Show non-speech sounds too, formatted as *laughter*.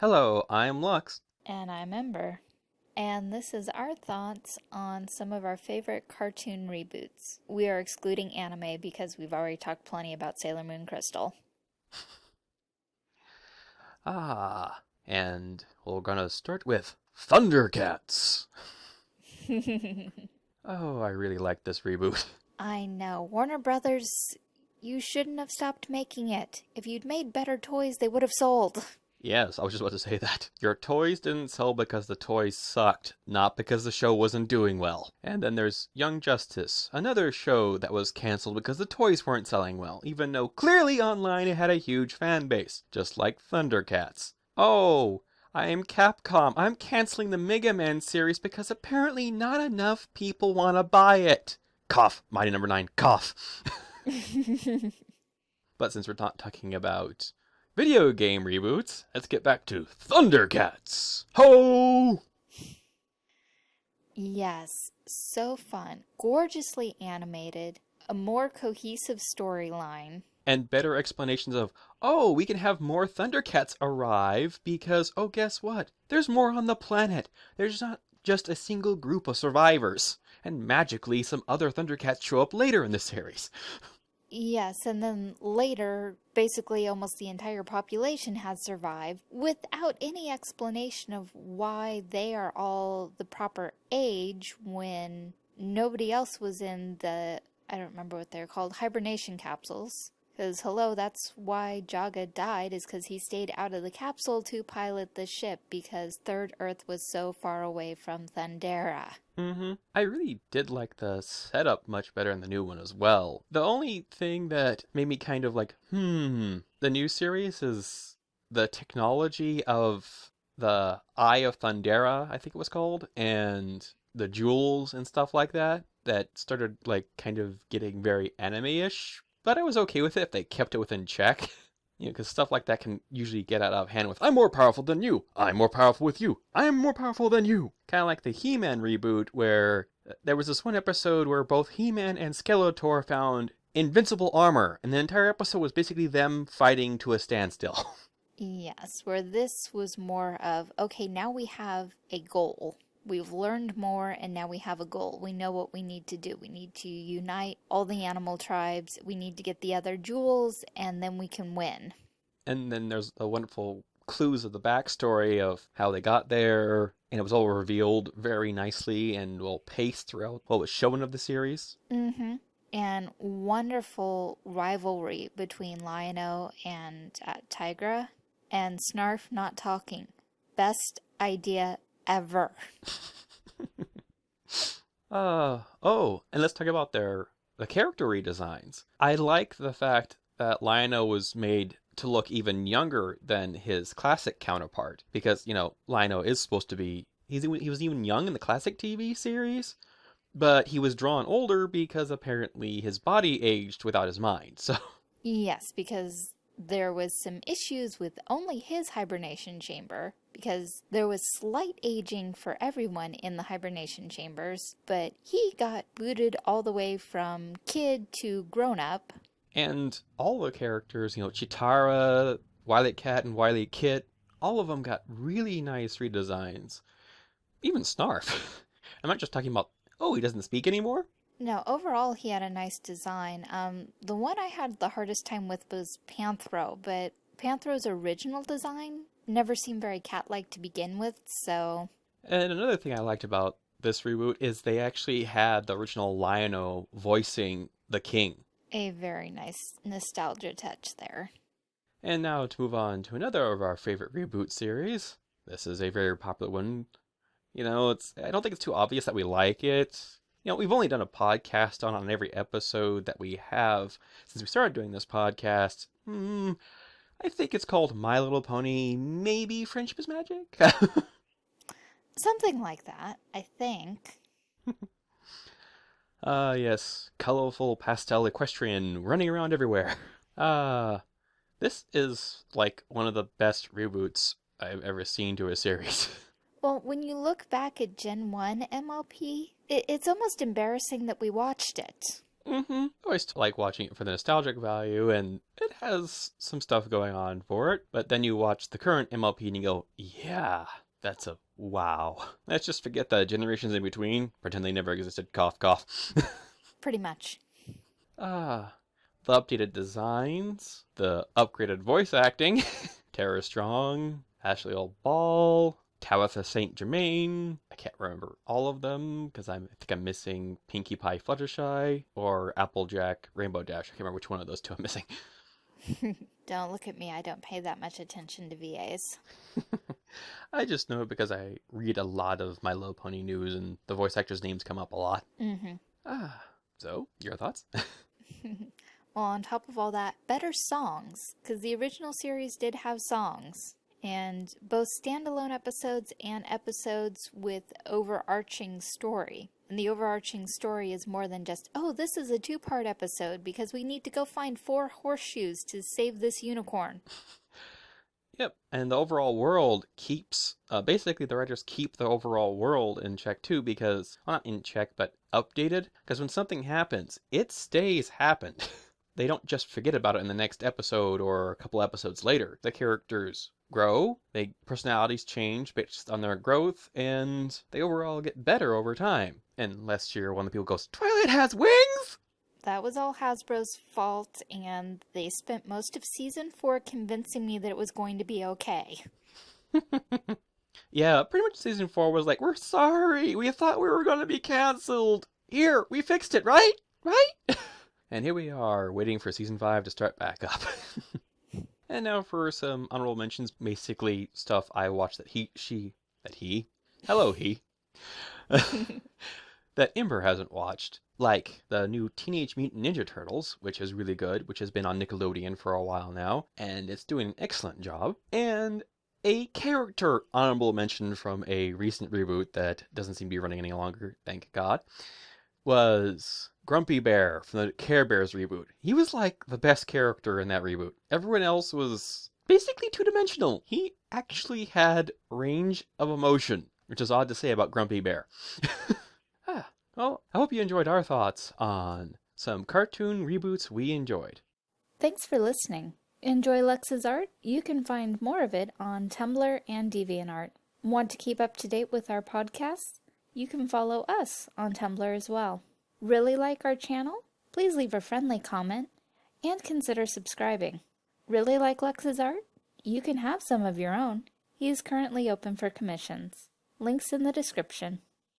Hello, I'm Lux. And I'm Ember. And this is our thoughts on some of our favorite cartoon reboots. We are excluding anime because we've already talked plenty about Sailor Moon Crystal. *laughs* Ah, and we're gonna start with Thundercats. *laughs* oh, I really like this reboot. *laughs* I know. Warner Brothers, you shouldn't have stopped making it. If you'd made better toys, they would have sold. Yes, I was just about to say that. *laughs* Your toys didn't sell because the toys sucked, not because the show wasn't doing well. And then there's Young Justice, another show that was cancelled because the toys weren't selling well, even though clearly online it had a huge fan base, just like Thundercats. Oh, I am Capcom. I'm canceling the Mega Man series because apparently not enough people want to buy it. Cough, Mighty Number. 9, cough. *laughs* *laughs* but since we're not talking about video game reboots, let's get back to Thundercats. Ho! Yes, so fun. Gorgeously animated, a more cohesive storyline. And better explanations of, oh, we can have more Thundercats arrive because, oh, guess what? There's more on the planet. There's not just a single group of survivors. And magically, some other Thundercats show up later in the series. *laughs* Yes, and then later, basically almost the entire population has survived without any explanation of why they are all the proper age when nobody else was in the, I don't remember what they're called, hibernation capsules. Because, hello, that's why Jaga died, is because he stayed out of the capsule to pilot the ship, because Third Earth was so far away from Thundera. Mm-hmm. I really did like the setup much better in the new one as well. The only thing that made me kind of like, hmm, the new series is the technology of the Eye of Thundera, I think it was called, and the jewels and stuff like that, that started like kind of getting very anime-ish but I was okay with it if they kept it within check. *laughs* You know, because stuff like that can usually get out of hand with, I'm more powerful than you. I'm more powerful with you. I'm more powerful than you. Kind of like the He-Man reboot where uh, there was this one episode where both He-Man and Skeletor found invincible armor, and the entire episode was basically them fighting to a standstill. *laughs* Yes, where this was more of, okay, now we have a goal. We've learned more and now we have a goal. We know what we need to do. We need to unite all the animal tribes. We need to get the other jewels and then we can win. And then there's the wonderful clues of the backstory of how they got there. And it was all revealed very nicely and well paced throughout what was shown of the series. Mm-hmm. And wonderful rivalry between Lion-O and uh, Tygra. And Snarf not talking. Best idea ever. *laughs* uh, oh, and let's talk about their the character redesigns. I like the fact that Lion-O was made to look even younger than his classic counterpart because, you know, Lion-O is supposed to be he's he was even young in the classic TV series, but he was drawn older because apparently his body aged without his mind. *laughs* So Yes, because there was some issues with only his hibernation chamber because there was slight aging for everyone in the hibernation chambers, but he got booted all the way from kid to grown up. And all the characters, you know, Cheetara, Wily Cat, and WilyKit, all of them got really nice redesigns. Even Snarf. *laughs* I'm not just talking about, oh, he doesn't speak anymore. No, overall he had a nice design. Um, the one I had the hardest time with was Panthro, but Panthro's original design never seemed very cat-like to begin with, so... And another thing I liked about this reboot is they actually had the original Lion-O voicing the king. A very nice nostalgia touch there. And now to move on to another of our favorite reboot series. This is a very popular one. You know, it's I don't think it's too obvious that we like it you know, we've only done a podcast on on every episode that we have since we started doing this podcast. Hmm, I think it's called My Little Pony. Maybe Friendship is Magic. *laughs* Something like that, I think. *laughs* Ah, uh, yes, colorful pastel equestrian running around everywhere. *laughs* Ah, uh, this is like one of the best reboots I've ever seen to a series. Well, when you look back at Gen 1 MLP, it, it's almost embarrassing that we watched it. Mm-hmm. I always like watching it for the nostalgic value, and it has some stuff going on for it. But then you watch the current MLP and you go, yeah, that's a wow. Let's just forget the generations in between, pretend they never existed, cough, cough. *laughs* Pretty much. Ah, the updated designs, the upgraded voice acting, *laughs* Tara Strong, Ashleigh Old Ball, Tabitha St. Germain. I can't remember all of them because I think I'm missing Pinkie Pie Fluttershy or Applejack Rainbow Dash. I can't remember which one of those two I'm missing. *laughs* don't look at me. I don't pay that much attention to VAs. *laughs* I just know it because I read a lot of My Little Pony news and the voice actors' names come up a lot. Mm-hmm. Ah, so your thoughts? *laughs* well, on top of all that, better songs because the original series did have songs and both standalone episodes and episodes with overarching story. And the overarching story is more than just, oh, this is a two part episode because we need to go find four horseshoes to save this unicorn. *laughs* Yep, and the overall world keeps, uh, basically the writers keep the overall world in check too because, well, not in check, but updated. Because when something happens, it stays happened. *laughs* they don't just forget about it in the next episode or a couple episodes later. The characters grow, they personalities change based on their growth, and they overall get better over time. Unless you're one of the people goes, Twilight has wings! That was all Hasbro's fault, and they spent most of season four convincing me that it was going to be okay. *laughs* yeah, pretty much season four was like, we're sorry, we thought we were going to be canceled. Here, we fixed it, right? Right? *laughs* and here we are, waiting for season five to start back up. *laughs* And now for some honorable mentions, basically stuff I watched that he, she, that he, hello he, *laughs* that Ember hasn't watched, like the new Teenage Mutant Ninja Turtles, which is really good, which has been on Nickelodeon for a while now, and it's doing an excellent job, and a character honorable mention from a recent reboot that doesn't seem to be running any longer, thank God, was Grumpy Bear from the Care Bears reboot. He was like the best character in that reboot. Everyone else was basically two dimensional. He actually had range of emotion, which is odd to say about Grumpy Bear. *laughs* ah, well, I hope you enjoyed our thoughts on some cartoon reboots we enjoyed. Thanks for listening. Enjoy Lex's art? You can find more of it on Tumblr and DeviantArt. Want to keep up to date with our podcasts? You can follow us on Tumblr as well. Really like our channel? Please leave a friendly comment and consider subscribing. Really like Lex's art? You can have some of your own. He is currently open for commissions. Links in the description.